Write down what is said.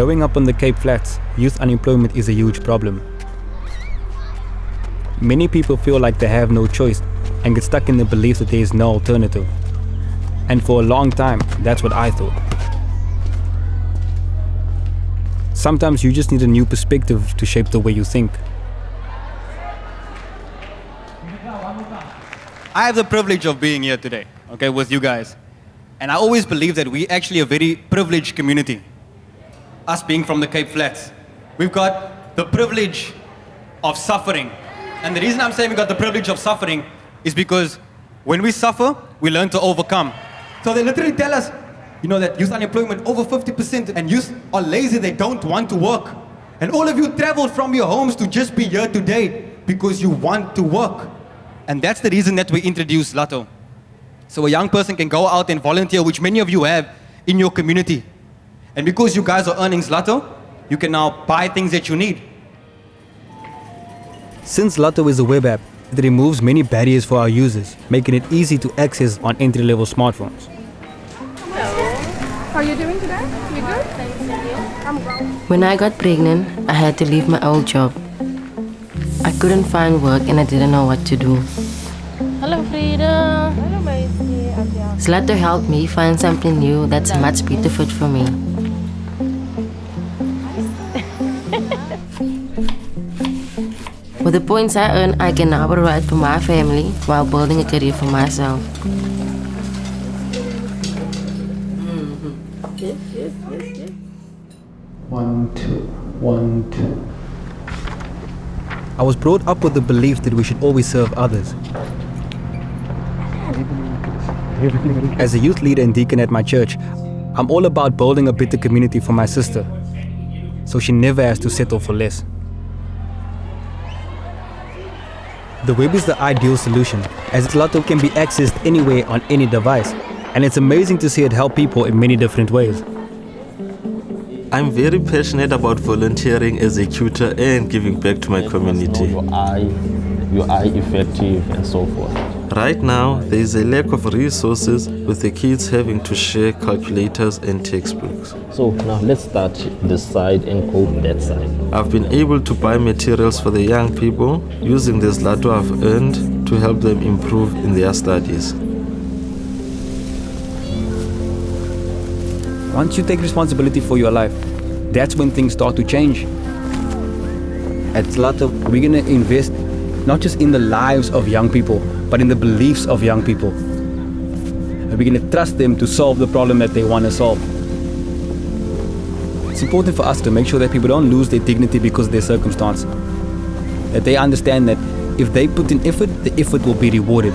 Growing up on the Cape Flats, youth unemployment is a huge problem. Many people feel like they have no choice and get stuck in the belief that there is no alternative. And for a long time, that's what I thought. Sometimes you just need a new perspective to shape the way you think. I have the privilege of being here today, okay, with you guys. And I always believe that we are actually a very privileged community. Us being from the Cape Flats. We've got the privilege of suffering. And the reason I'm saying we got the privilege of suffering is because when we suffer, we learn to overcome. So they literally tell us, you know, that youth unemployment over 50% and youth are lazy, they don't want to work. And all of you traveled from your homes to just be here today because you want to work. And that's the reason that we introduced Zlto. So a young person can go out and volunteer, which many of you have in your community. And because you guys are earning Zlto, you can now buy things that you need. Since Zlto is a web app, it removes many barriers for our users, making it easy to access on entry-level smartphones. How are you doing today? You good? I'm well. When I got pregnant, I had to leave my old job. I couldn't find work and I didn't know what to do. Hello, Frida. Hello, Zlto helped me find something new that's much better fit for me. With the points I earn, um, I can now provide for my family while building a career for myself. Mm-hmm. One, two, one, two. I was brought up with the belief that we should always serve others. As a youth leader and deacon at my church, I'm all about building a better community for my sister, so she never has to settle for less. The web is the ideal solution, as Zlto can be accessed anywhere on any device, and it's amazing to see it help people in many different ways. I'm very passionate about volunteering as a tutor and giving back to my community. Your eye, your eye effective and so forth. Right now, there is a lack of resources with the kids having to share calculators and textbooks. So now let's start this side and go that side. I've been able to buy materials for the young people using the Zlto I've earned to help them improve in their studies. Once you take responsibility for your life, that's when things start to change. At Zlto, we're going to invest not just in the lives of young people, but in the beliefs of young people. And we're going to trust them to solve the problem that they want to solve. It's important for us to make sure that people don't lose their dignity because of their circumstance. That they understand that if they put in effort, the effort will be rewarded.